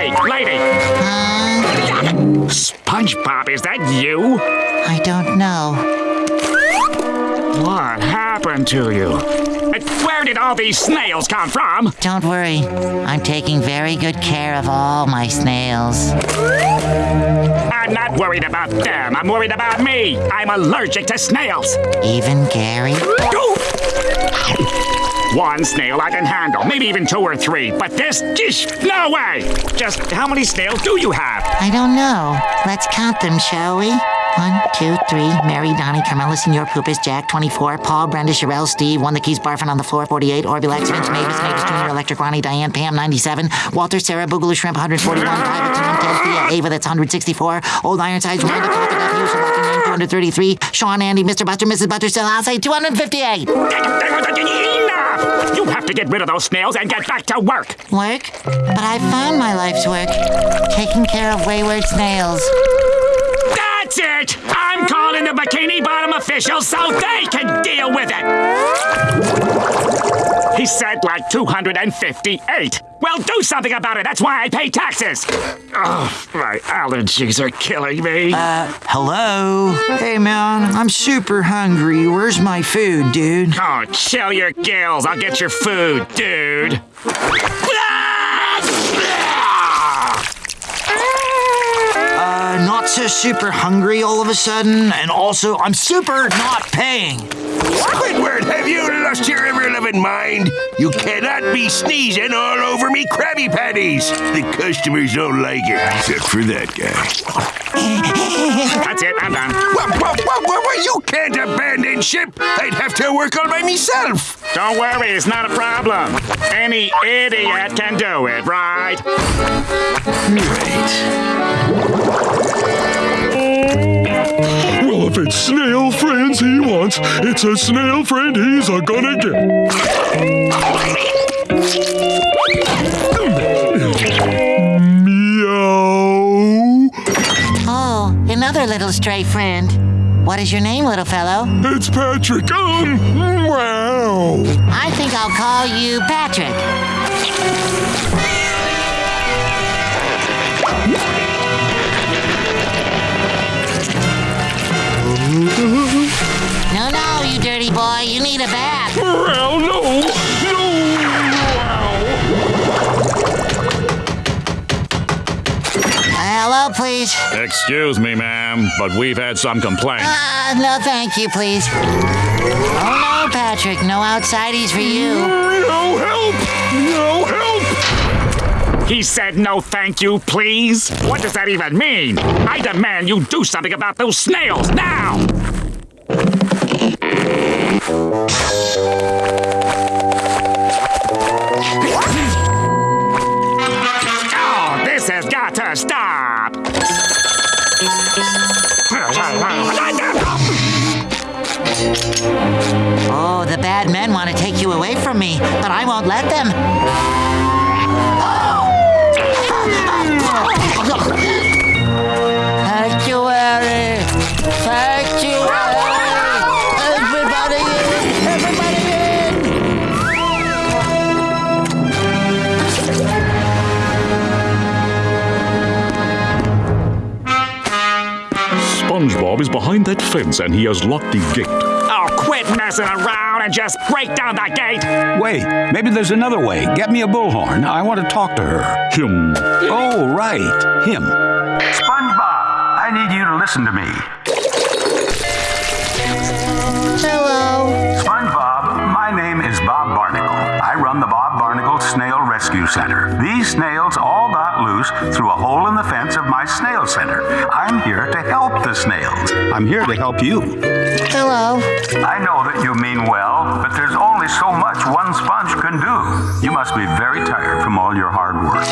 Hey, lady! Uh, SpongeBob, is that you? I don't know. What happened to you? And Where did all these snails come from? Don't worry. I'm taking very good care of all my snails. I'm not worried about them. I'm worried about me. I'm allergic to snails. Even Gary? One snail I can handle, maybe even two or three. But this, gish, no way! Just how many snails do you have? I don't know. Let's count them, shall we? One, two, three. Mary, Donnie, Carmela, Senor Poopus, Jack, 24. Paul, Brenda, Sherelle, Steve, one that keeps barfing on the floor, 48. Orbulax, Vince, Mavis, Mavis Jr., Electric, Ronnie, Diane, Pam, 97. Walter, Sarah, Boogaloo, Shrimp, 141. Private, Tom, Ted, Thea, Ava, that's 164. Old Ironsides, Duff, Hughes, Lucky Name, 233. Sean, Andy, Mr. Buster, Mrs. Buster, still, I'll say 258. Enough! You have to get rid of those snails and get back to work. Work? But I found my life's work. Taking care of wayward snails. That's it! I'm calling the Bikini Bottom officials so they can deal with it! He said like 258. Well, do something about it. That's why I pay taxes. Oh, my allergies are killing me. Uh, hello? Hey, man, I'm super hungry. Where's my food, dude? oh, chill your gills. I'll get your food, dude. Uh, not so super hungry all of a sudden, and also, I'm super not paying. Squidward, have you lost your ever-loving mind? You cannot be sneezing all over me Krabby Patties. The customers don't like it, except for that guy. That's it. I'm done. Whoa, whoa, whoa, whoa, whoa, you can't abandon ship. I'd have to work all by myself. Don't worry. It's not a problem. Any idiot can do it, right? Well, if it's snail friends he wants, it's a snail friend he's a gonna get. Meow. Oh, another little stray friend. What is your name, little fellow? It's Patrick. Um, wow. I think I'll call you Patrick. No, no, you dirty boy. You need a bath. Wow, no. No. Hello, please. Excuse me, ma'am, but we've had some complaints. Uh, no, thank you, please. Oh, no, Patrick. No outsideys for you. No help. No help. He said no thank you, please? What does that even mean? I demand you do something about those snails now! Oh, this has got to stop! Oh, the bad men want to take you away from me, but I won't let them. SpongeBob is behind that fence and he has locked the gate. Oh, quit messing around and just break down that gate! Wait, maybe there's another way. Get me a bullhorn. I want to talk to her. Him. Oh, right. Him. SpongeBob, I need you to listen to me. Hello. SpongeBob, my name is Bob Barnacle. I run the Bob Barnacle Snail Rescue Center. These snails all got loose through a hole in the fence of my snail center. I'm here to help snails. I'm here to help you. Hello. I know that you mean well, but there's only so much one sponge can do. You must be very tired from all your hard work.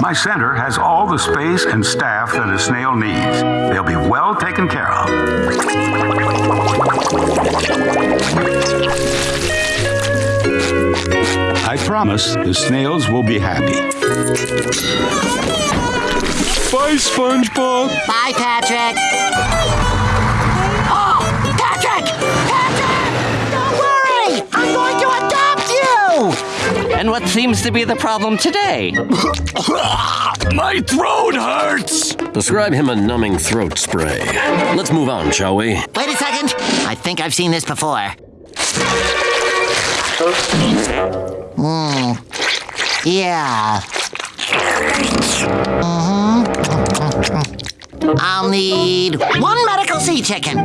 My center has all the space and staff that a snail needs. They'll be well taken care of. I promise the snails will be happy. Bye, SpongeBob. Bye, Patrick. Oh, Patrick! Patrick! Don't worry! I'm going to adopt you! And what seems to be the problem today? My throat hurts! Prescribe him a numbing throat spray. Let's move on, shall we? Wait a second. I think I've seen this before. Hmm. Yeah. Mm-hmm. I'll need one medical sea chicken.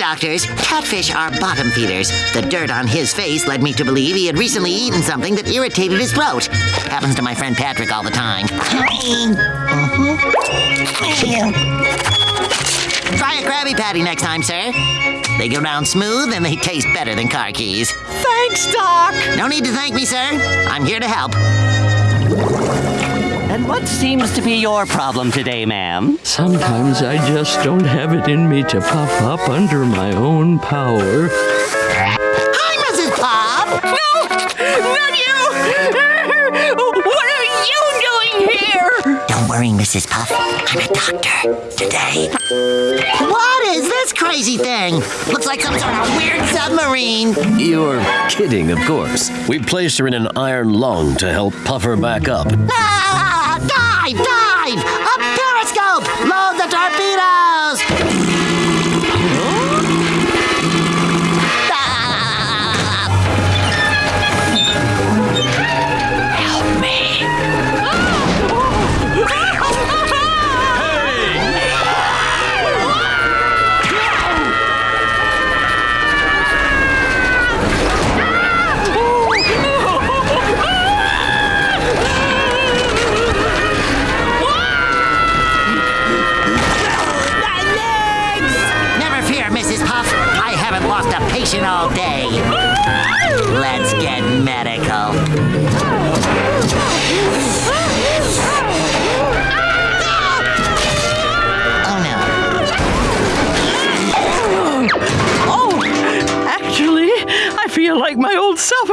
Doctors, catfish are bottom feeders. The dirt on his face led me to believe he had recently eaten something that irritated his throat. Happens to my friend Patrick all the time. Mm-hmm. Try a Krabby Patty next time, sir. They go down smooth and they taste better than car keys. Thanks, Doc! No need to thank me, sir. I'm here to help. And what seems to be your problem today, ma'am? Sometimes I just don't have it in me to puff up under my own power. Hi, Mrs. Pop. Not you! What are you doing here? Don't worry, Mrs. Puff. I'm a doctor today. What is this crazy thing? Looks like some sort of weird submarine. You're kidding, of course. We placed her in an iron lung to help puff her back up. Ah! Dive! Dive! A periscope! Load the torpedoes!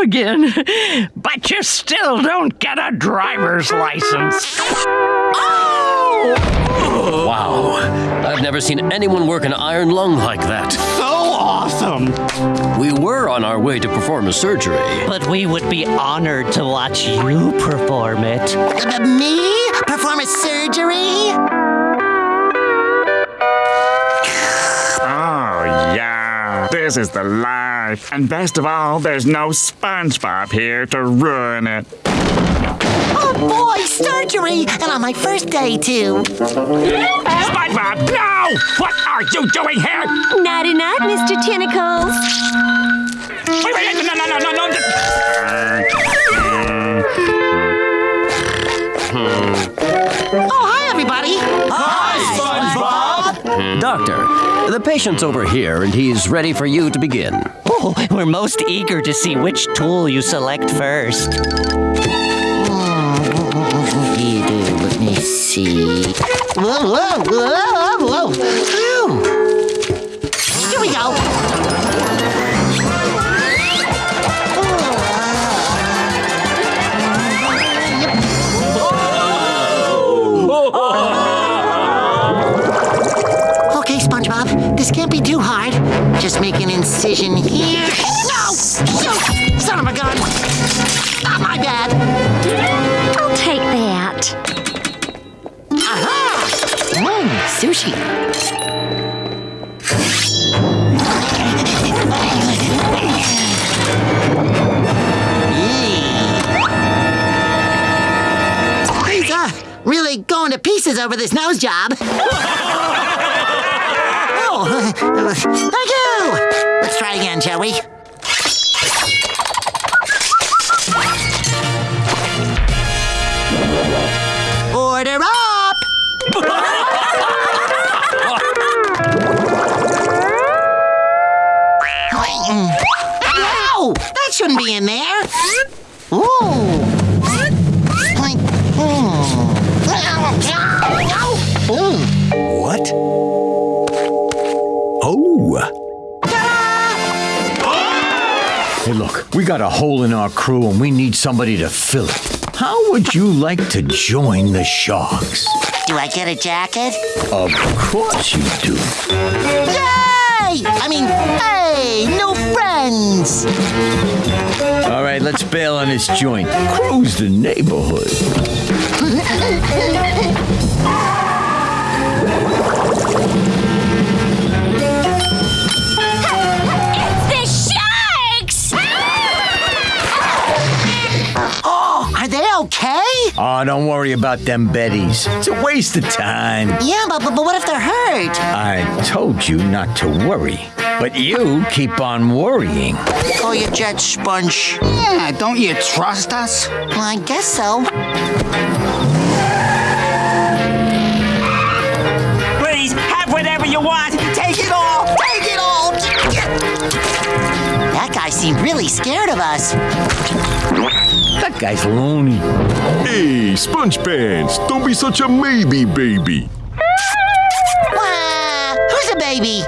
Again. But you still don't get a driver's license. Oh! Wow. I've never seen anyone work an iron lung like that. So awesome! We were on our way to perform a surgery. But we would be honored to watch you perform it. Uh, me? Perform a surgery? This is the life. And best of all, there's no SpongeBob here to ruin it. Oh boy, surgery! And on my first day, too. SpongeBob, no! What are you doing here? Naughty night, Mr. Tentacles. Wait, wait, no, no, no, no, no. Doctor, the patient's over here and he's ready for you to begin. Oh, we're most eager to see which tool you select first. Let me see. Whoa, whoa, whoa, whoa, this can't be too hard. Just make an incision here. No! Shoot! Son of a gun! Not my bad. I'll take that. Aha! Mmm, sushi. Really going to pieces over this nose job. thank you. Let's try again, shall we? Order up! Mm. no! That shouldn't be in there. We got a hole in our crew and we need somebody to fill it. How would you like to join the Sharks? Do I get a jacket? Of course you do. Yay! I mean, hey, new friends! All right, let's bail on this joint. Cruise the neighborhood. Oh, don't worry about them Bettys. It's a waste of time. Yeah, but, but, but what if they're hurt? I told you not to worry. But you keep on worrying. Oh, you jet sponge. Yeah, don't you trust us? Well, I guess so. Please, have whatever you want. Take it all! Take it all! That guy seemed really scared of us. That guy's loony. Hey, Sponge Pants, don't be such a maybe baby. Wah! Who's a baby?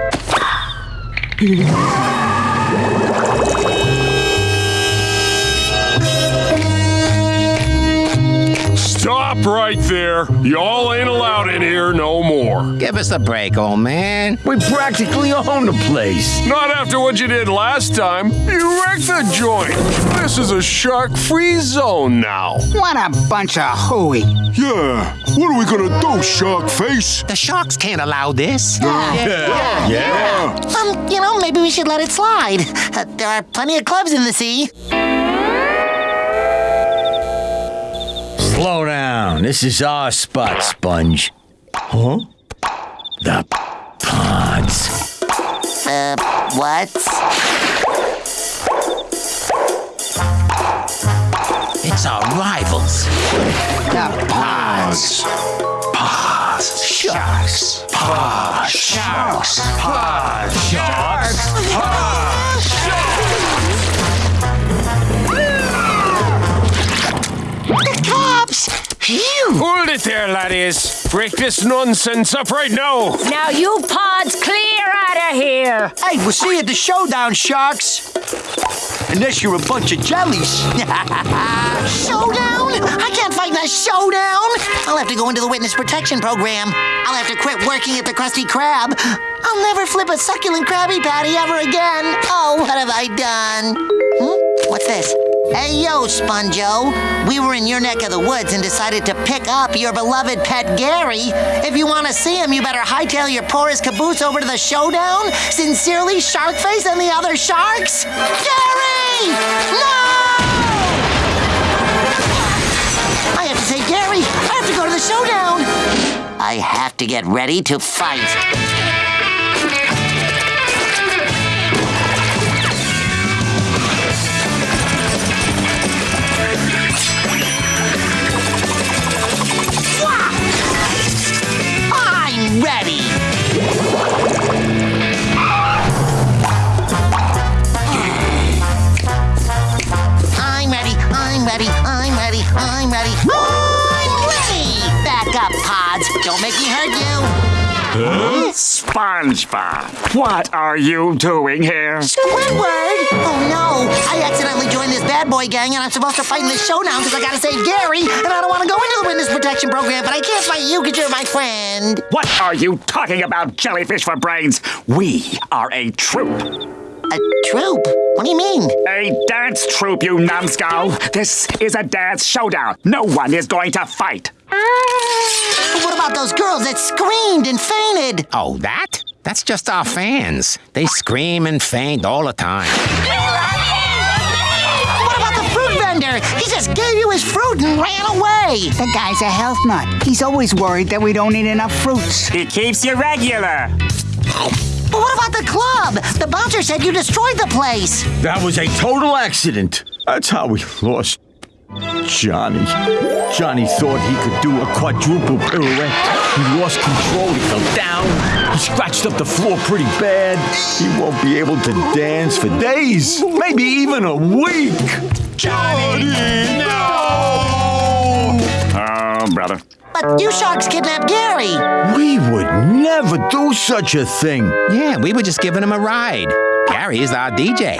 Stop right there. Y'all ain't allowed in here no more. Give us a break, old man. We practically own the place. Not after what you did last time. You wrecked the joint. This is a shark free zone now. What a bunch of hooey. Yeah. What are we gonna do, Shark Face? The sharks can't allow this. Yeah. Yeah. yeah. Um, you know, maybe we should let it slide. Uh, there are plenty of clubs in the sea. Slow down. This is our spot, Sponge. Huh? The pods. Uh, what? It's our rivals. The pods. Pods. Sharks. Pods. Sharks. Pods. Sharks. The cops! Phew! Hold it there, laddies. Break this nonsense up right now. Now you pods clear out of here! Hey, we'll see you at the showdown, Sharks. Unless you're a bunch of jellies. Showdown? I can't fight in a showdown! I'll have to go into the witness protection program. I'll have to quit working at the Krusty Krab. I'll never flip a succulent Krabby Patty ever again. Oh, what have I done? Hmm? What's this? Hey, yo, Sponjo. We were in your neck of the woods and decided to pick up your beloved pet Gary. If you want to see him, you better hightail your porous caboose over to the showdown. Sincerely, Sharkface and the other sharks. Gary! No! I have to say, Gary, I have to go to the showdown. I have to get ready to fight. Make me hurt you. SpongeBob, what are you doing here? Squidward! Oh no! I accidentally joined this bad boy gang and I'm supposed to fight in this showdown because I gotta save Gary and I don't want to go into the witness protection program, but I can't fight you because you're my friend. What are you talking about, jellyfish for brains? We are a troop. A troop? What do you mean? A dance troupe, you numbskull. This is a dance showdown. No one is going to fight. Ah! But what about those girls that screamed and fainted? Oh, that? That's just our fans. They scream and faint all the time. What about the fruit vendor? He just gave you his fruit and ran away. The guy's a health nut. He's always worried that we don't eat enough fruits. He keeps you regular. But what about the club? The bouncer said you destroyed the place. That was a total accident. That's how we lost Johnny. Johnny thought he could do a quadruple pirouette. He lost control. He fell down. He scratched up the floor pretty bad. He won't be able to dance for days, maybe even a week. Johnny, no! Oh, brother. But you sharks kidnapped Gary. We would never do such a thing. Yeah, we were just giving him a ride. Gary is our DJ.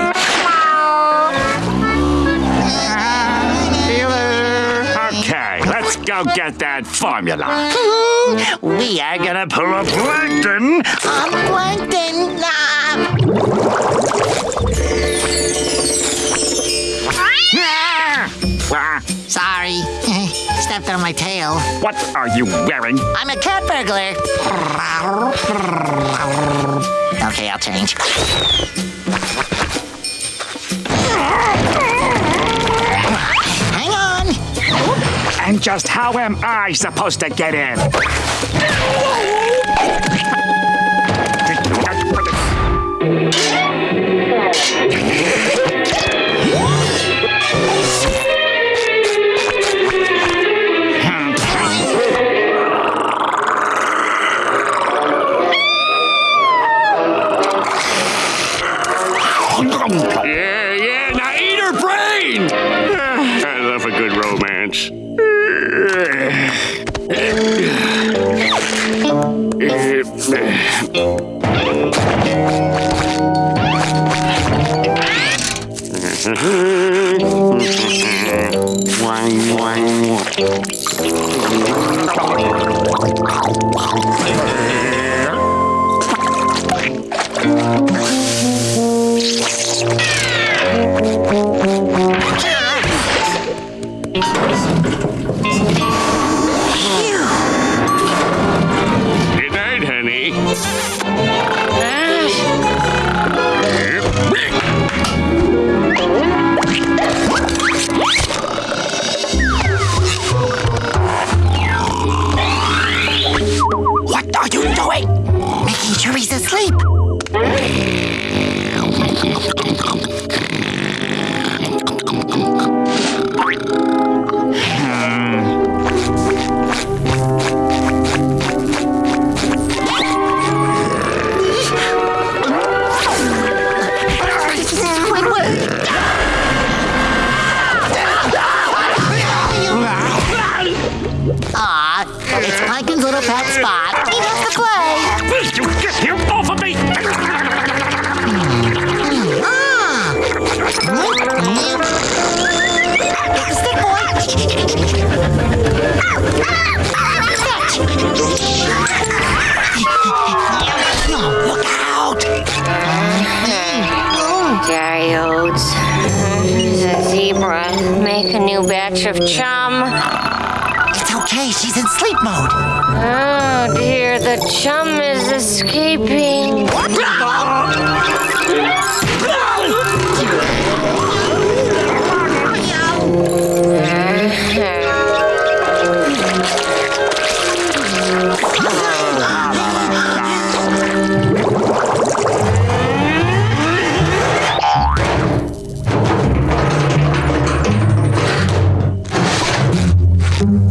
Go get that formula. we are gonna pull a plankton. A plankton. Ah. Sorry. Stepped on my tail. What are you wearing? I'm a cat burglar. Okay, I'll change. And just how am I supposed to get in? Good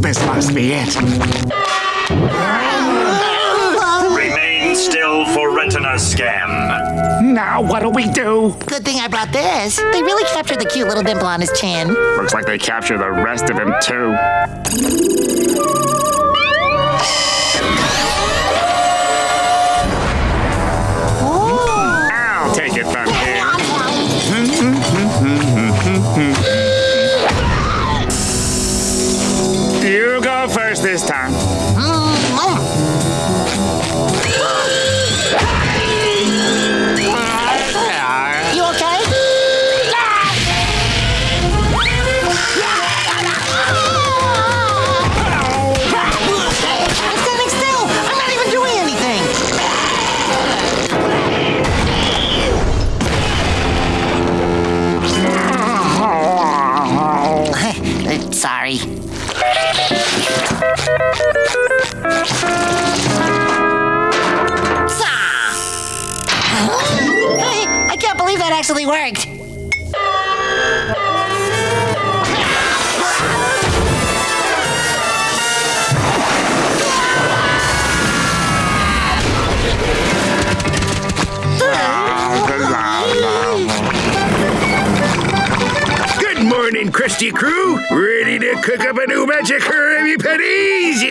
This must be it. Remain still for retina scan. Now what do we do? Good thing I brought this. They really captured the cute little dimple on his chin. Looks like they captured the rest of him too. Crew. Ready to cook up a new batch of Patties?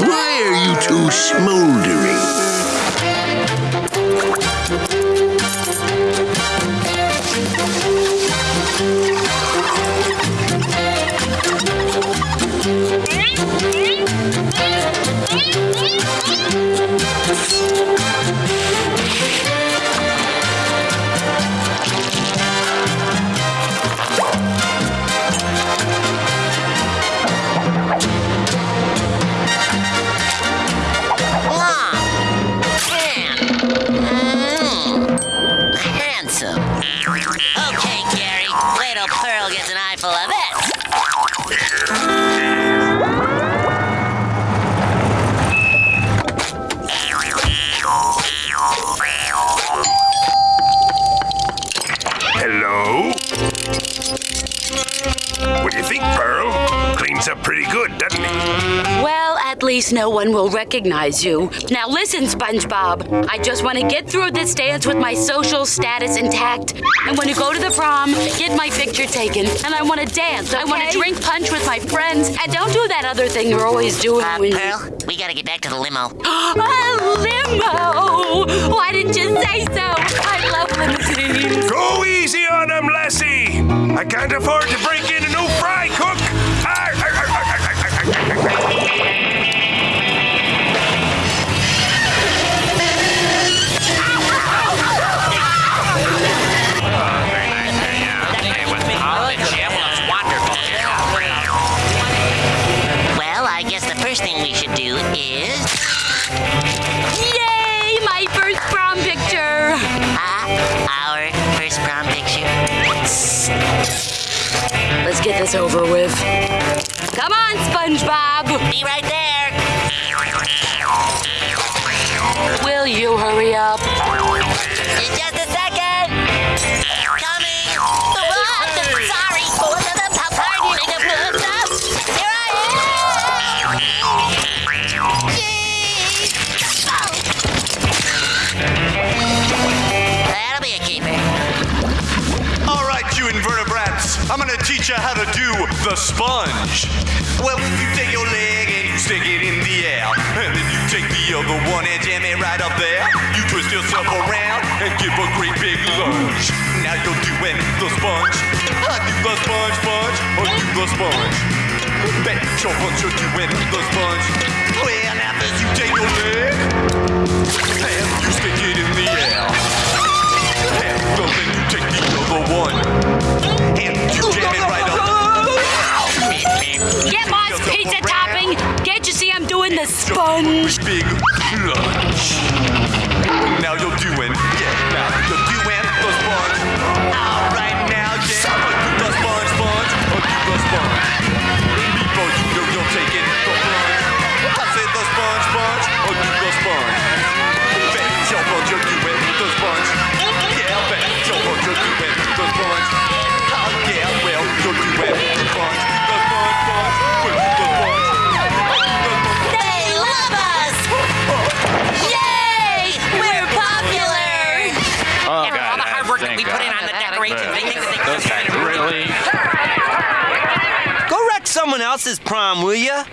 Why are you two smoldering? Recognize you. Now listen, SpongeBob. I just want to get through this dance with my social status intact. I want to go to the prom, get my picture taken, and I want to dance. I want to drink punch with my friends, and don't do that other thing you're always doing. Uh, when you- Pearl, we gotta get back to the limo. a limo! Why didn't you say so? I love limousines. Go easy on him, Lassie! I can't afford to break in a new fry cook! Over with. Come on, SpongeBob! Be right there. Will you hurry up? Sponge. Well, if you take your leg and you stick it in the air, and then you take the other one and jam it right up there. You twist yourself around and give a great big lunge. Now you're doing the sponge. I do the sponge, sponge, oh, or do the sponge. Bet your bunch you're doing the sponge. Well, first you take your leg and you stick it in the air. And then you take the other one and you jam it right up. Get Moss pizza topping! Can't you see I'm doing the sponge? Big lunch. Now you're doing, yeah, now you're doing the sponge. All right, now, yeah, do the sponge, sponge, or do the sponge. Before you know you're taking the plunge. I said the sponge, sponge, or do the sponge. Bet your bunch you're doing the sponge. Yeah, bet your bunch you're doing the sponge. Oh yeah, well, you're doing the sponge. Someone else's prom, will ya?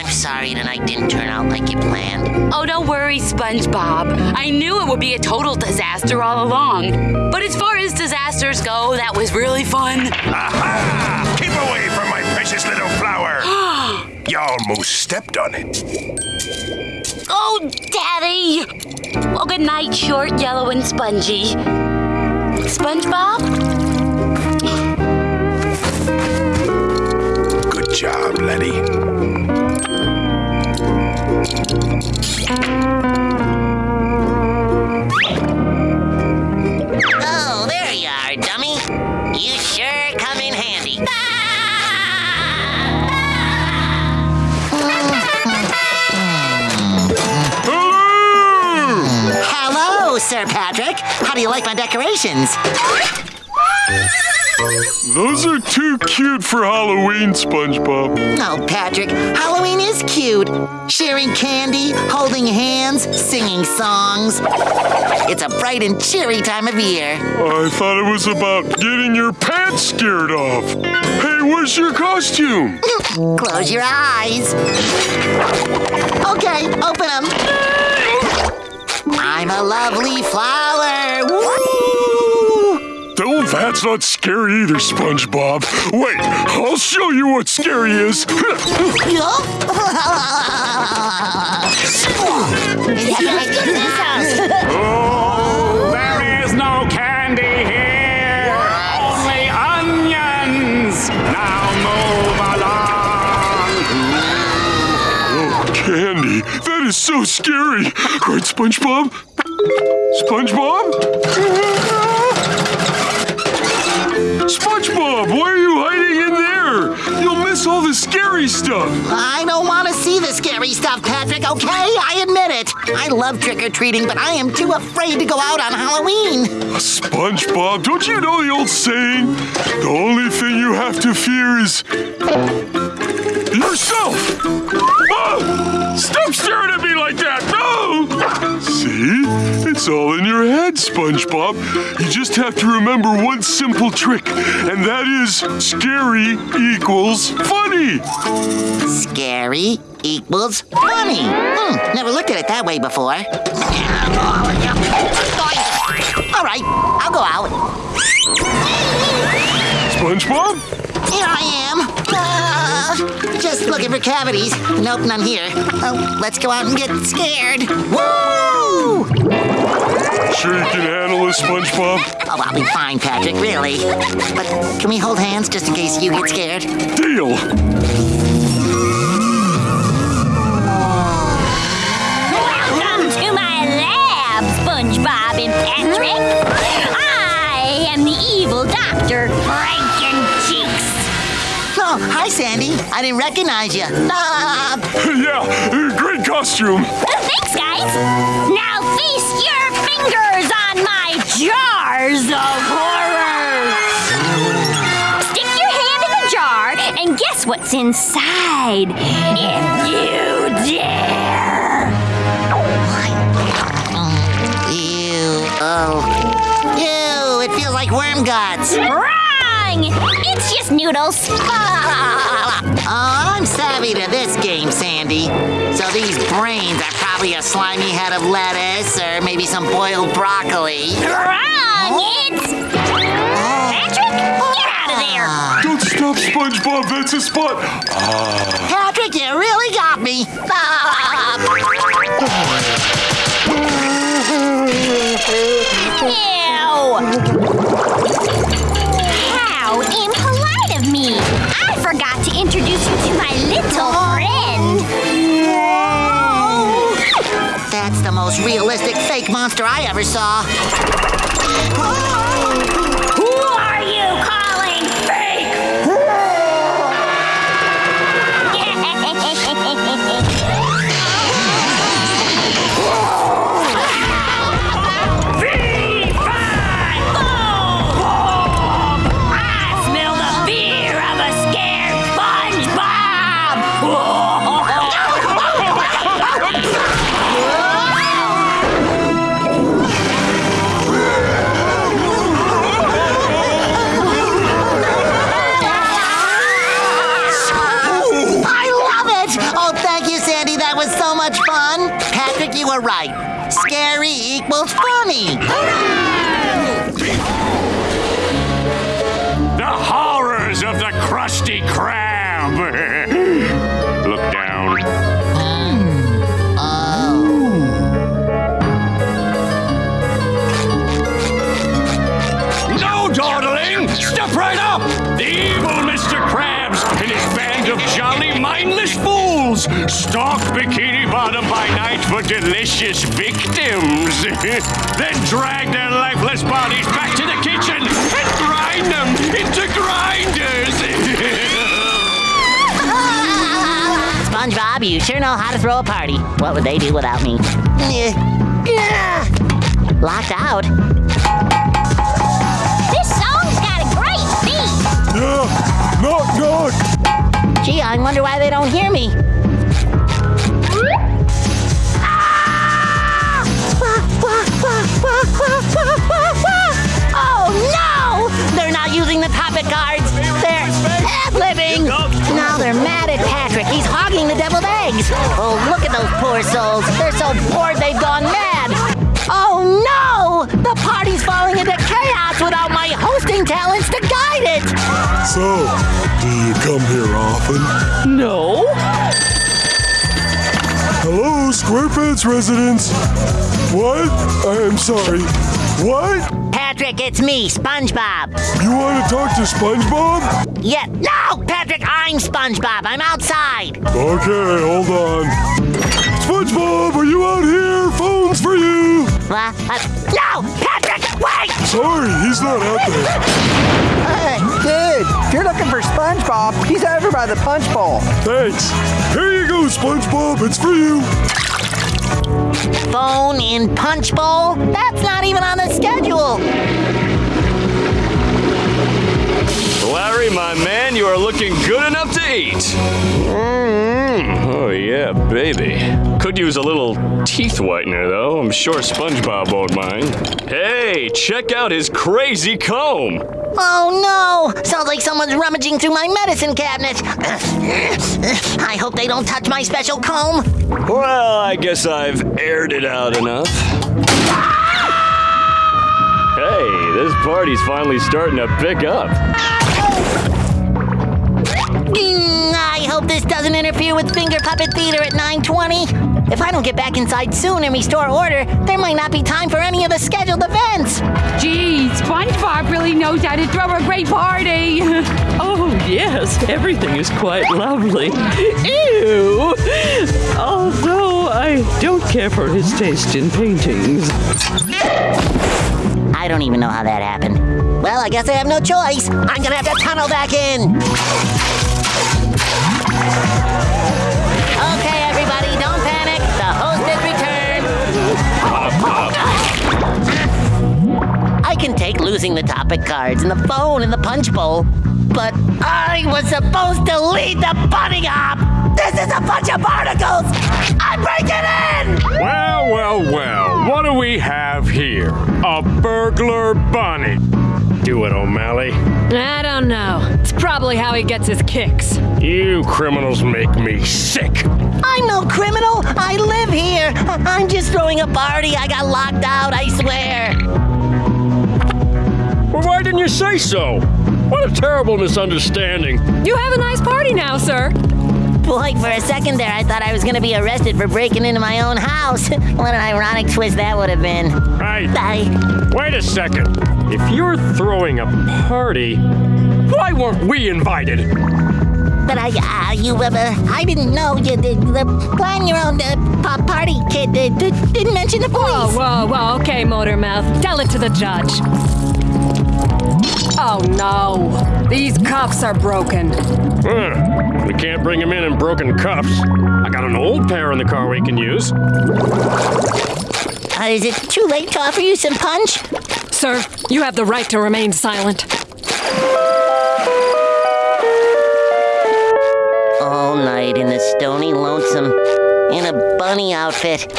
Gee whiz, Pearl. I'm sorry tonight didn't turn out like you planned. Oh, don't worry, SpongeBob. I knew it would be a total disaster all along. But as far as disasters go, that was really fun. Aha! Keep away from my precious little flower! you almost stepped on it. Oh, Daddy! Well, good night, short, yellow, and spongy. SpongeBob? Good job, Letty. Oh, there you are, dummy. You sure come in handy. Hello, Sir Patrick. How do you like my decorations? Those are too cute for Halloween, SpongeBob. Oh, Patrick, Halloween is cute. Sharing candy, holding hands, singing songs. It's a bright and cheery time of year. I thought it was about getting your pants scared off. Hey, where's your costume? Close your eyes. Okay, open them. I'm a lovely flower. Woo! That's not scary either, SpongeBob. Wait, I'll show you what scary is. Oh, there is no candy here. Only onions. Now move along. Oh, candy. That is so scary. Right, SpongeBob? SpongeBob? SpongeBob, why are you hiding in there? You'll miss all the scary stuff. I don't want to see the scary stuff, Patrick, okay? I admit it. I love trick or treating, but I am too afraid to go out on Halloween. SpongeBob, don't you know the old saying? The only thing you have to fear is yourself. Ah! Stop staring at me like that! No! See? It's all in your head, SpongeBob. You just have to remember one simple trick, and that is scary equals funny. Scary equals funny. Hmm, never looked at it that way before. All right, I'll go out. SpongeBob? Here I am. Just looking for cavities. Nope, none here. Oh, let's go out and get scared. Woo! Sure you can handle this, SpongeBob? Oh, I'll be fine, Patrick, really. But can we hold hands just in case you get scared? Deal. Welcome to my lab, SpongeBob and Patrick. I am the evil doctor, Frankencheeks. Oh, hi, Sandy. I didn't recognize you. Ah, yeah, great costume. Thanks, guys. Now feast your fingers on my jars of horrors. Stick your hand in the jar and guess what's inside. If you dare. ew. Oh. Ew, it feels like worm guts. Wrong! It's just noodles. Oh, I'm savvy to this game, Sandy. So these brains are probably a slimy head of lettuce or maybe some boiled broccoli. Wrong! It's. Patrick, get out of there! Don't stop, SpongeBob. That's a spot. Ah. Patrick, you really got me. How my little friend. That's the most realistic fake monster I ever saw. By for delicious victims. then drag their lifeless bodies back to the kitchen and grind them into grinders. SpongeBob, you sure know how to throw a party. What would they do without me? Locked out? This song's got a great beat. Yeah, knock, knock. Gee, I wonder why they don't hear me. Oh no! They're not using the topic cards. They're ad-libbing. Now they're mad at Patrick. He's hogging the deviled eggs. Oh, look at those poor souls. They're so bored they've gone mad. Oh no! The party's falling into chaos without my hosting talents to guide it. So, do you come here often? No. Hello, SquarePants residence. What? I am sorry. What? Patrick, it's me, SpongeBob. You want to talk to SpongeBob? Yeah. No, Patrick, I'm SpongeBob. I'm outside. Okay, hold on. SpongeBob, are you out here? Phone's for you. What? Uh, no! Patrick, wait! Sorry, he's not out there. Hey, dude, if you're looking for SpongeBob, he's over by the punch bowl. Thanks. Here you go, SpongeBob. It's for you. Phone in punch bowl? That's not even on the schedule. Larry, my man, you are looking good enough to eat. Mm, Hmm. oh, yeah, baby. Could use a little teeth whitener, though. I'm sure SpongeBob won't mind. Hey, check out his crazy comb. Oh no! Sounds like someone's rummaging through my medicine cabinet. I hope they don't touch my special comb. Well, I guess I've aired it out enough. Hey, this party's finally starting to pick up. Mm, I hope this doesn't interfere with Finger Puppet Theater at 9:20. If I don't get back inside soon and restore order, there might not be time for any of the scheduled events. Gee, SpongeBob really knows how to throw a great party. oh, yes, everything is quite lovely. Ew! Although I don't care for his taste in paintings. I don't even know how that happened. Well, I guess I have no choice. I'm gonna have to tunnel back in. Returned. I can take losing the topic cards and the phone and the punch bowl, but I was supposed to lead the bunny hop. This is a bunch of barnacles. I'm breaking in. Well, well, well. What do we have here? A burglar bunny. Do it, O'Malley. I don't know. It's probably how he gets his kicks. You criminals make me sick. I'm no criminal. I live here. I'm just throwing a party. I got locked out, I swear. Well, why didn't you say so? What a terrible misunderstanding. You have a nice party now, sir. Boy, for a second there, I thought I was gonna be arrested for breaking into my own house. what an ironic twist that would have been. Hey, I, wait a second. If you're throwing a party, why weren't we invited? but I, uh, you, uh, I didn't know you did the plan your own uh, party, kid. Uh, didn't mention the police. Whoa, whoa, whoa. Okay, Motormouth. Tell it to the judge. Oh no. These cuffs are broken. Huh. We can't bring him in in broken cuffs. I got an old pair in the car we can use. Uh, is it too late to offer you some punch? Sir, you have the right to remain silent. All night in the stony lonesome, in a bunny outfit.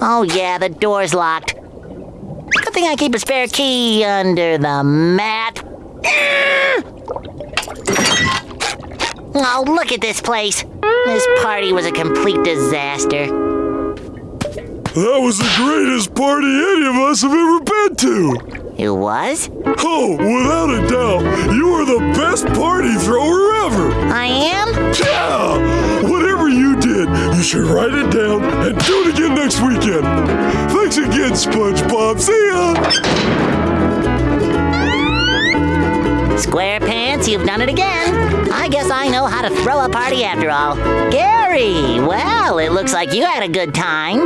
Oh yeah, the door's locked. Good thing I keep a spare key under the mat. Ah! Oh, look at this place. This party was a complete disaster. That was the greatest party any of us have ever been to. It was? Oh, without a doubt, you are the best party thrower ever. I am? Yeah! Whatever you did, you should write it down and do it again next weekend. Thanks again, SpongeBob. See ya! SquarePants, you've done it again. I guess I know how to throw a party after all. Gary, well, it looks like you had a good time.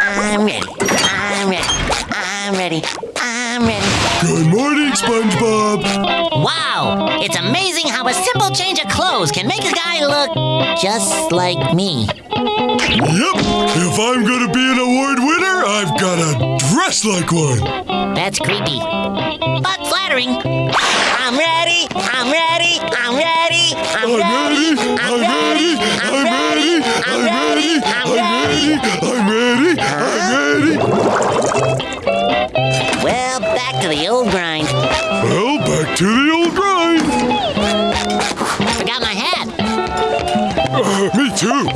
I'm ready. I'm ready. I'm ready. I'm ready. Good morning, SpongeBob. Wow, it's amazing how a simple change of clothes can make a guy look just like me. Yep, if I'm gonna be an award winner, I've gotta dress like one. That's creepy, but flattering. I'm ready, I'm ready, I'm ready, I'm, ready, I'm ready, I'm ready, I'm ready, I'm ready, I'm ready, I'm ready. Back to the old grind. Well, back to the old grind. Forgot my hat. Uh, me too.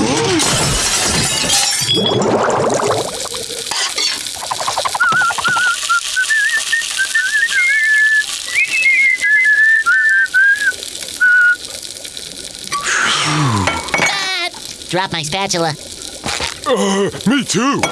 Ah, Drop my spatula. Uh, me too.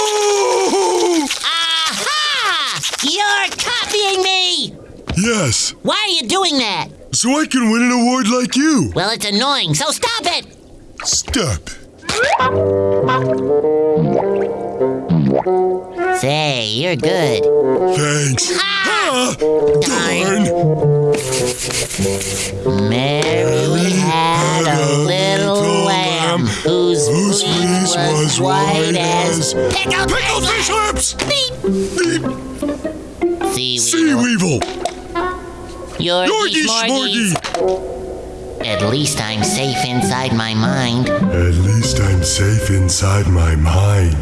Oh! Aha! You're copying me! Yes. Why are you doing that? So I can win an award like you. Well, it's annoying, so stop it! Stop. You're good. Thanks. Ah! Darn. Mary had a little lamb whose fleece was white as pickled fish lips. Sea Sea weevil. Yorgie Yorgie Smorgies. At least I'm safe inside my mind. At least I'm safe inside my mind.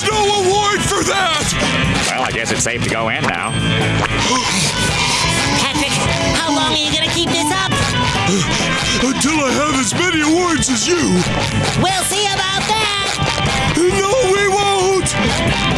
There's no award for that! Well, I guess it's safe to go in now. Patrick, how long are you gonna keep this up? Uh, until I have as many awards as you. We'll see about that! No, we won't!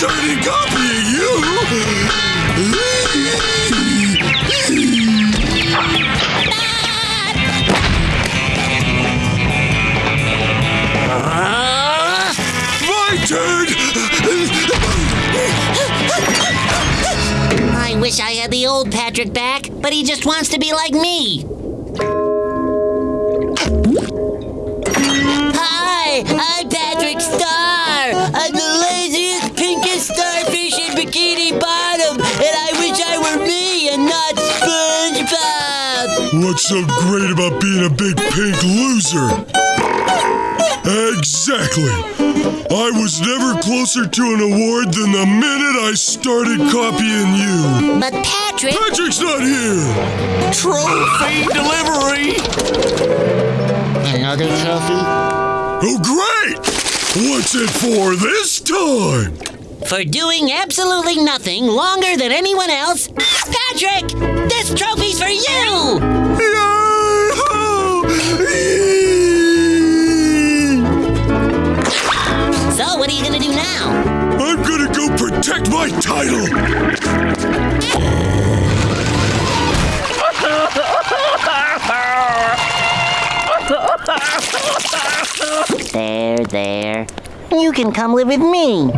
Started copying you! My turn! I wish I had the old Patrick back, but he just wants to be like me. What's so great about being a big pink loser? Exactly. I was never closer to an award than the minute I started copying you. But Patrick. Patrick's not here. Trophy delivery. Another trophy? Oh, great! What's it for this time? For doing absolutely nothing longer than anyone else, Patrick! This trophy's for you! So, what are you gonna do now? I'm gonna go protect my title. There, there. You can come live with me.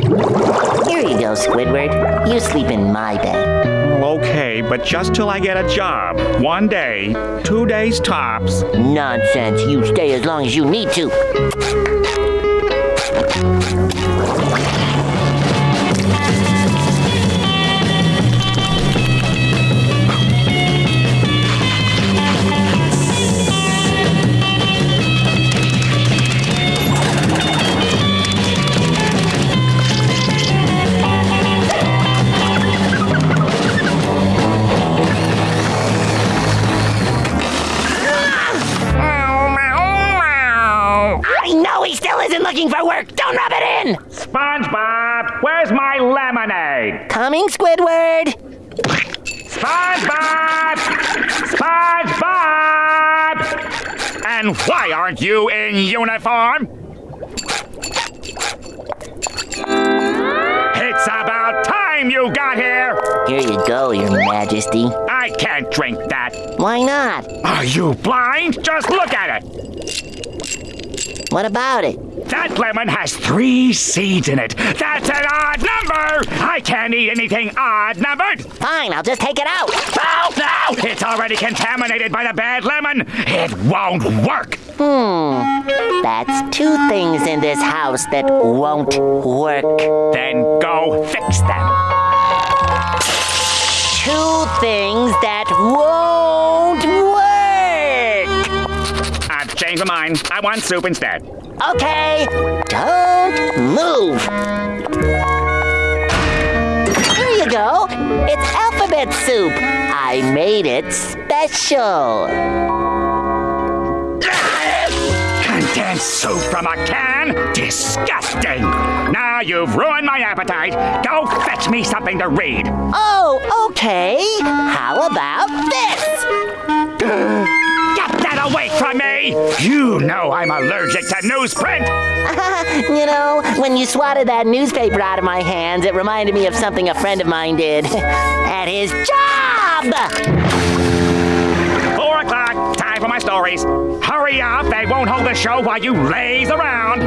Here you go, Squidward. You sleep in my bed. Okay, but just till I get a job. One day, two days tops. Nonsense. You stay as long as you need to. Looking for work. Don't rub it in. SpongeBob, where's my lemonade? Coming, Squidward. SpongeBob! SpongeBob! And why aren't you in uniform? It's about time you got here! Here you go, Your Majesty. I can't drink that. Why not? Are you blind? Just look at it. What about it? That lemon has three seeds in it. That's an odd number! I can't eat anything odd numbered! Fine, I'll just take it out. No, no! It's already contaminated by the bad lemon! It won't work! Hmm. That's two things in this house that won't work. Then go fix them. Two things that won't My mind. I want soup instead. Okay, don't move. Here you go. It's alphabet soup. I made it special. Condensed soup from a can? Disgusting! Now you've ruined my appetite. Go fetch me something to read. Oh, okay. How about this? Get that away from me! You know I'm allergic to newsprint! you know, when you swatted that newspaper out of my hands, it reminded me of something a friend of mine did at his job! Four o'clock, time for my stories. Hurry up, they won't hold the show while you laze around.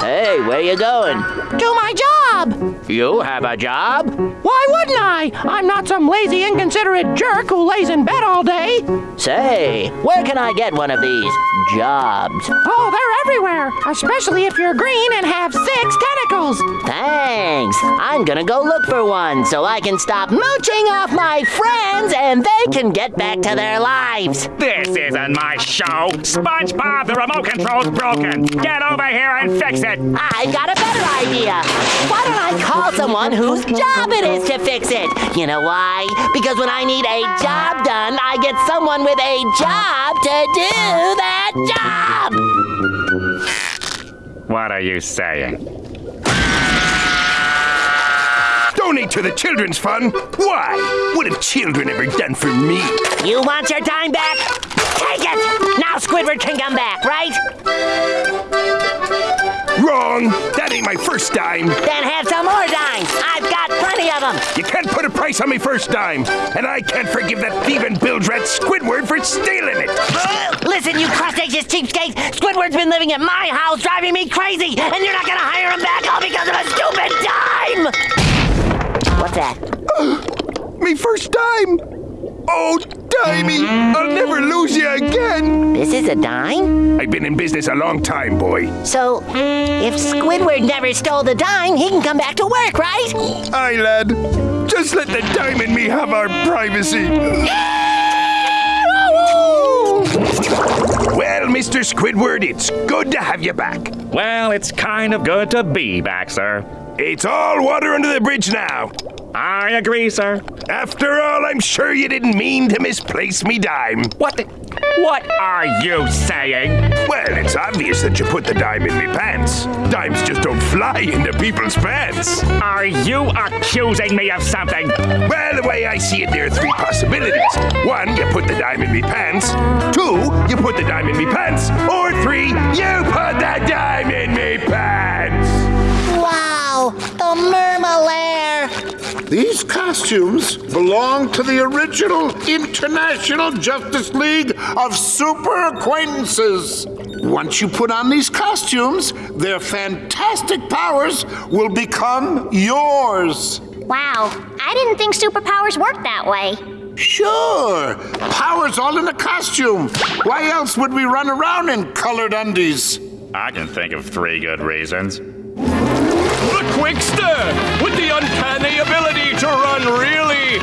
Hey, where you going? Do my job! You have a job? Why wouldn't I? I'm not some lazy, inconsiderate jerk who lays in bed all day. Say, where can I get one of these jobs? Oh, they're everywhere, especially if you're green and have six tentacles. Thanks. I'm gonna go look for one so I can stop mooching off my friends and they can get back to their lives. This isn't my show. SpongeBob, the remote control's broken. Get over here and fix it. I got a better idea. Why don't I call someone whose job it is to fix it? You know why? Because when I need a job done, I get someone with a job to do that job. What are you saying? Donate to the children's fund? Why? What have children ever done for me? You want your dime back? Take it! Now Squidward can come back, right? Wrong! That ain't my first dime. Then have some more dimes. I've got plenty of them. You can't put a price on me first dime, and I can't forgive that thieving bilge rat Squidward for stealing it. Listen, you crustaceous cheapskate! Squidward's been living at my house, driving me crazy, and you're not gonna hire him back all because of a stupid dime! What's that? me first dime. Oh, dimey! I'll never lose you again. This is a dime? I've been in business a long time, boy. So, if Squidward never stole the dime, he can come back to work, right? Aye, lad. Just let the dime and me have our privacy. Well, Mr. Squidward, it's good to have you back. Well, it's kind of good to be back, sir. It's all water under the bridge now. I agree, sir. After all, I'm sure you didn't mean to misplace me dime. What the? What are you saying? Well, it's obvious that you put the dime in me pants. Dimes just don't fly into people's pants. Are you accusing me of something? Well, the way I see it, there are three possibilities. One, you put the dime in me pants. Two, you put the dime in me pants. Or three, you put the dime in me pants. Wow, the Mermalair! These costumes belong to the original International Justice League of Super Acquaintances. Once you put on these costumes, their fantastic powers will become yours. Wow, I didn't think superpowers worked that way. Sure, powers all in a costume. Why else would we run around in colored undies? I can think of three good reasons. Quickster, with the uncanny ability to run really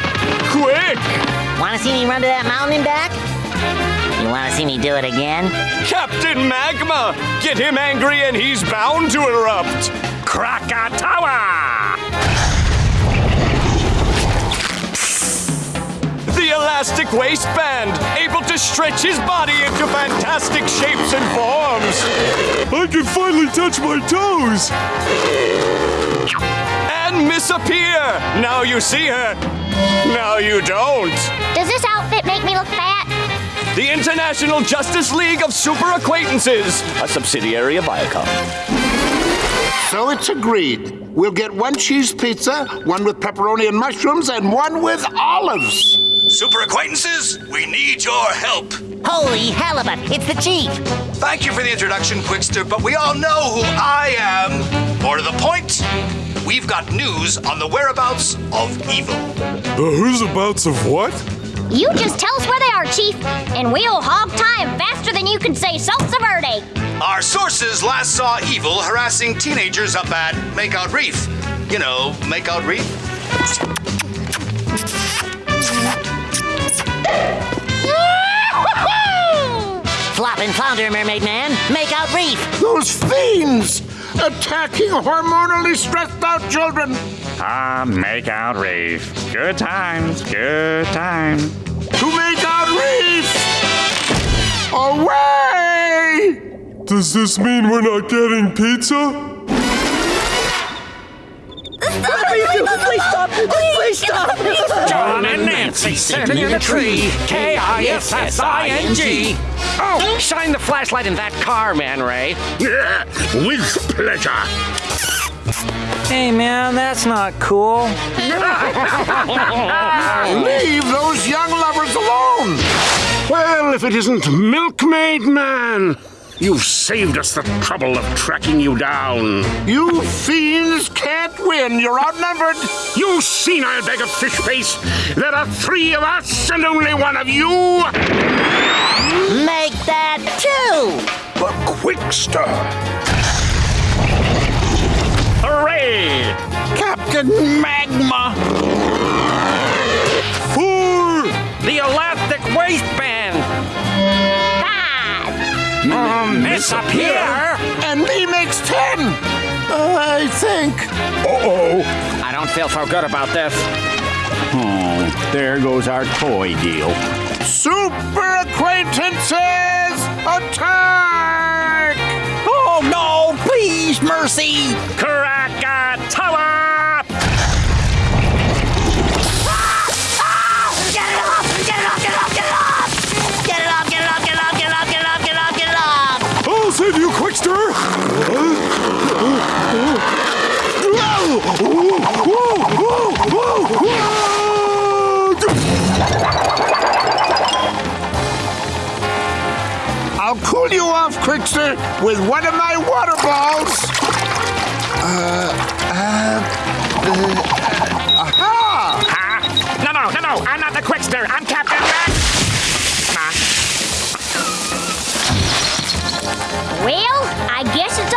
quick. Wanna see me run to that mountain and back? You wanna see me do it again? Captain Magma, get him angry and he's bound to erupt. Krakatoa! The elastic waistband, able to stretch his body into fantastic shapes and forms. I can finally touch my toes. And Miss Appear. Now you see her. Now you don't. Does this outfit make me look fat? The International Justice League of Super Acquaintances, a subsidiary of Viacom. So it's agreed. We'll get one cheese pizza, one with pepperoni and mushrooms, and one with olives. Super acquaintances, we need your help. Holy halibut, it's the chief! Thank you for the introduction, Quickster, but we all know who I am. More to the point, we've got news on the whereabouts of evil. The who's-abouts of what? You just tell us where they are, Chief, and we'll hog time faster than you can say salsa verde. Our sources last saw evil harassing teenagers up at Makeout Reef. You know, Makeout Reef? Flop and flounder, Mermaid Man. Make out reef. Those fiends attacking hormonally stressed out children. Ah, make out reef. Good times, good times. To make out Reef! Away! Does this mean we're not getting pizza? Please stop! Please stop! John and Nancy sitting in a tree. K I S S I N G. Oh, shine the flashlight in that car, Man Ray. With pleasure. Hey, man, that's not cool. Leave those young lovers alone! Well, if it isn't Milkmaid Man! You've saved us the trouble of tracking you down. You fiends can't win. You're outnumbered. You senile bag of fish face! There are three of us and only one of you! Make that two! The Quickster! Hooray! Captain Magma! Four! The elastic waistband! Um, Miss Appear! And he makes ten! Uh, I think. Uh-oh. I don't feel so good about this. Oh, there goes our toy deal. Super acquaintances, attack! Oh no, please, mercy! Krakatoa! I'll cool you off, Quickster, with one of my water balls. Uh, uh, uh, aha! Huh? No, no, no, no! I'm not the Quickster! I'm Captain Mac! Well, I guess it's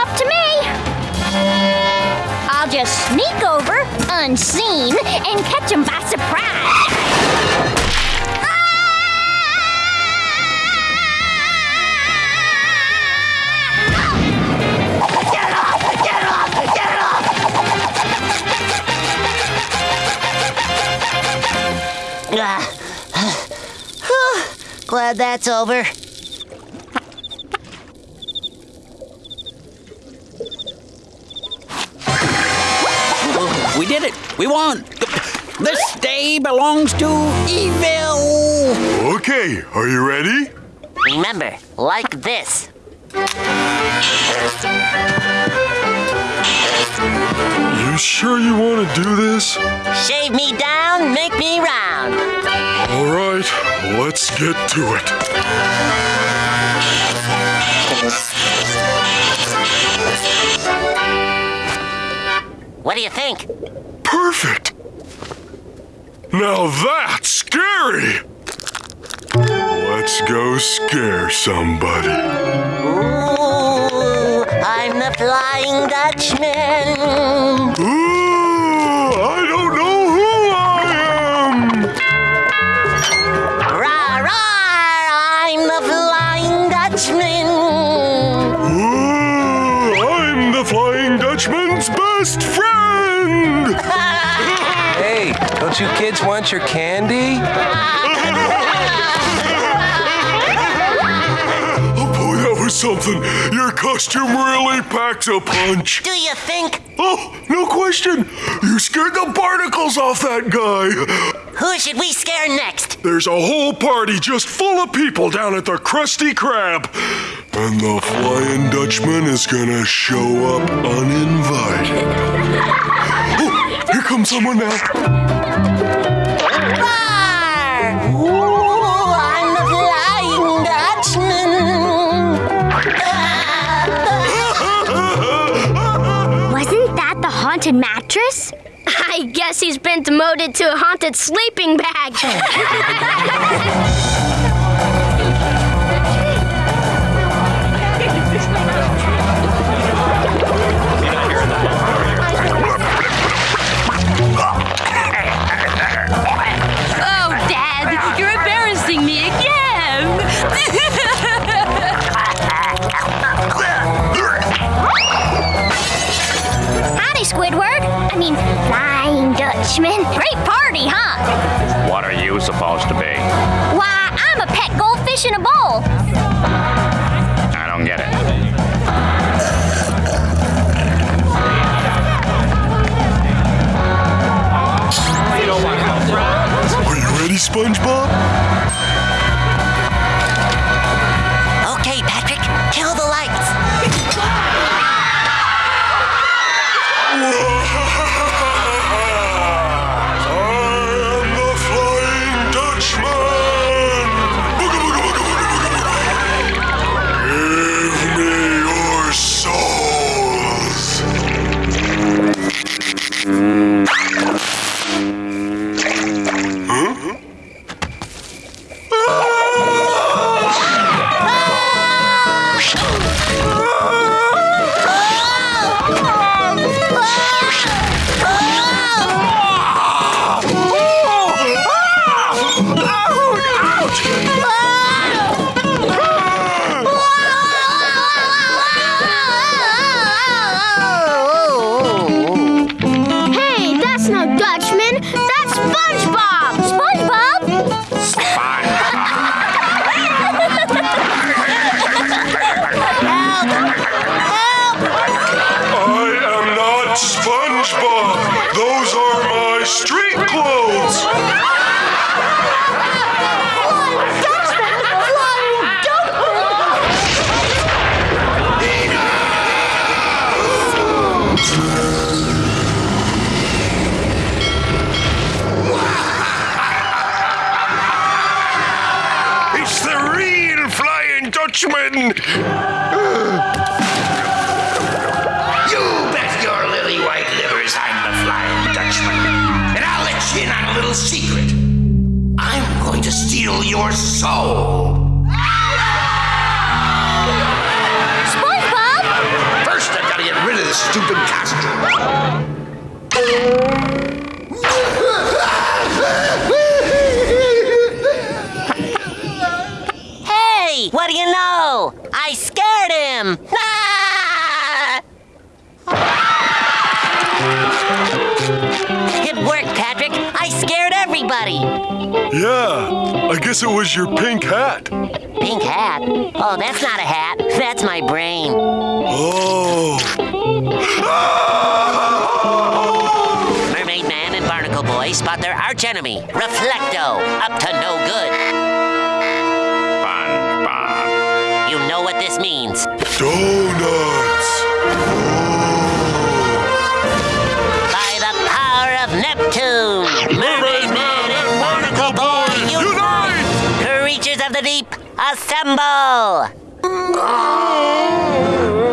just sneak over, unseen, and catch them by surprise. Ah. Glad that's over. We did it! We won! This day belongs to evil! Okay, are you ready? Remember, like this. You sure you want to do this? Shave me down, make me round. All right, let's get to it. What do you think? Perfect! Now that's scary! Let's go scare somebody. Ooh, I'm the Flying Dutchman. Ooh, I don't know who I am! Rah, rah, I'm the Flying Dutchman. Don't you kids want your candy? Oh, boy, that was something. Your costume really packs a punch. Do you think? Oh, no question. You scared the barnacles off that guy. Who should we scare next? There's a whole party just full of people down at the Krusty Krab. And the Flying Dutchman is gonna show up uninvited. Oh, here comes someone now. Haunted mattress? I guess he's been demoted to a haunted sleeping bag. Dutchman. Great party, huh? What are you supposed to be? Why, I'm a pet goldfish in a bowl. I don't get it. Are you ready, SpongeBob? Okay, Patrick, kill the lights. Soul. SpongeBob? First, I've got to get rid of this stupid costume. Hey, what do you know? I scared him. It worked, Patrick. I scared everybody. Yeah, I guess it was your pink hat. Pink hat? Oh, that's not a hat. That's my brain. Oh. Mermaid Man and Barnacle Boy spot their archenemy, Reflecto, up to no good. SpongeBob. You know what this means. Donuts. Deep, assemble! Oh.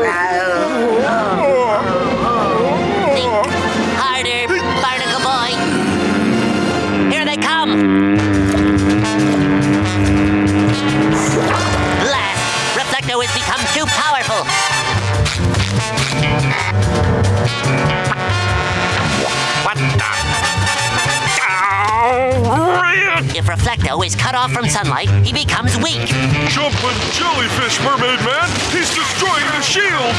Reflecto is cut off from sunlight, he becomes weak. Jumping jellyfish, Mermaid Man! He's destroying the shield!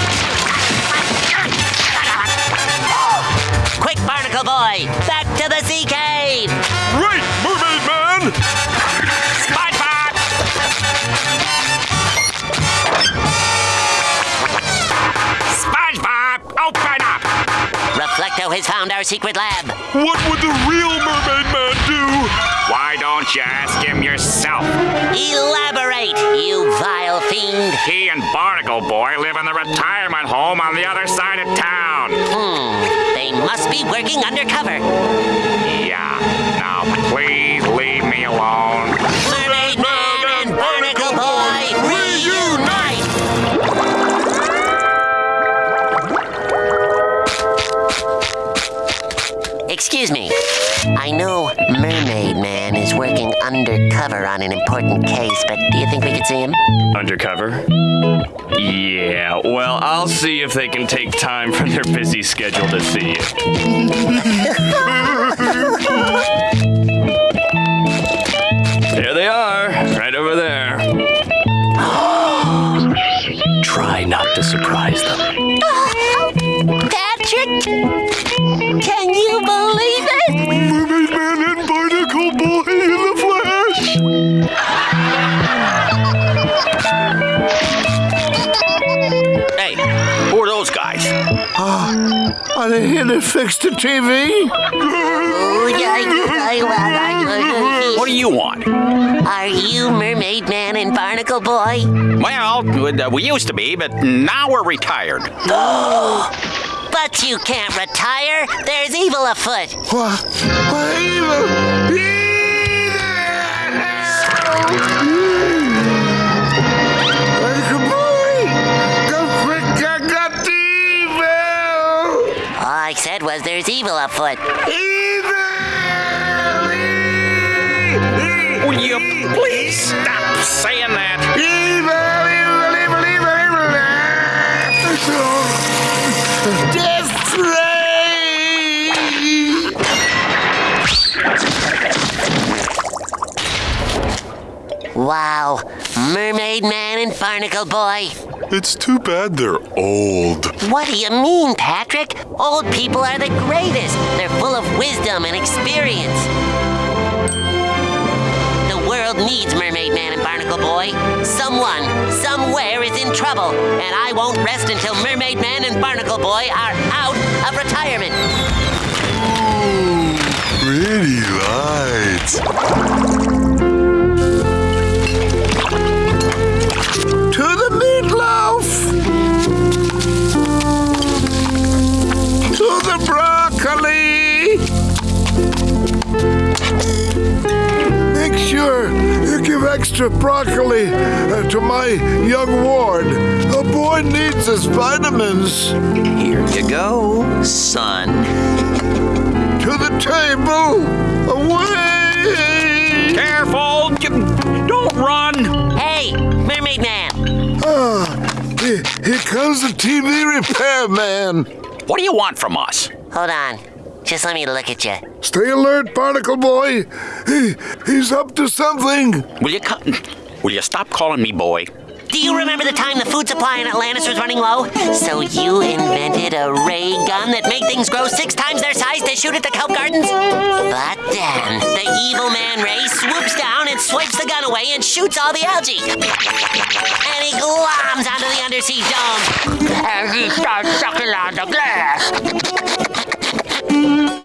Quick, Barnacle Boy! Back to the sea cave! Right, Mermaid Man! Reflecto has found our secret lab. What would the real Mermaid Man do? Why don't you ask him yourself? Elaborate, you vile fiend! He and Barnacle Boy live in the retirement home on the other side of town. Hmm, they must be working undercover. Excuse me. I know Mermaid Man is working undercover on an important case, but do you think we could see him? Undercover? Yeah, well, I'll see if they can take time from their busy schedule to see you. There they are, right over there. Try not to surprise them. Patrick! Uh, here to fix the TV? What do you want? Are you Mermaid Man and Barnacle Boy? Well, uh, we used to be, but now we're retired. But you can't retire. There's evil afoot. What? What evil? All said was there's evil afoot. Will you please stop saying that? Evil! Evil! Evil! Evil! Death Wow. Mermaid Man and Barnacle Boy. It's too bad they're old. What do you mean, Patrick? Old people are the greatest. They're full of wisdom and experience. The world needs Mermaid Man and Barnacle Boy. Someone, somewhere is in trouble, and I won't rest until Mermaid Man and Barnacle Boy are out of retirement. Pretty lights. The broccoli! Make sure you give extra broccoli uh, to my young ward. The boy needs his vitamins. Here you go, son. To the table! Away! Careful! Don't run! Hey, Mermaid Man! Ah, here, here comes the TV repair man. What do you want from us? Hold on. Just let me look at you. Stay alert, Barnacle Boy. He, he's up to something. Will you cut? Will you stop calling me boy? Do you remember the time the food supply in Atlantis was running low? So you invented a ray gun that made things grow six times their size to shoot at the kelp gardens? But then, the evil Man Ray swoops down and swipes the gun away and shoots all the algae. And he gloms onto the undersea dome. And he starts sucking on the glass.